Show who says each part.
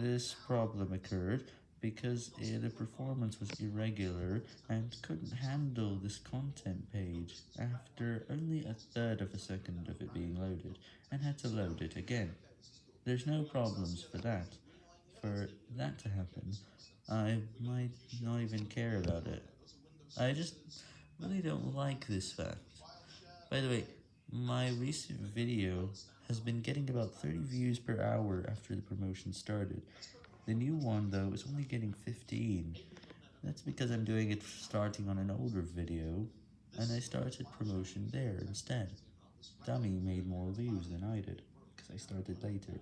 Speaker 1: This problem occurred because the performance was irregular and couldn't handle this content page after only a third of a second of it being loaded, and had to load it again. There's no problems for that. For that to happen, I might not even care about it. I just really don't like this fact. By the way, my recent video has been getting about 30 views per hour after the promotion started. The new one, though, is only getting 15. That's because I'm doing it starting on an older video, and I started promotion there instead. Dummy made more views than I did, because I started later.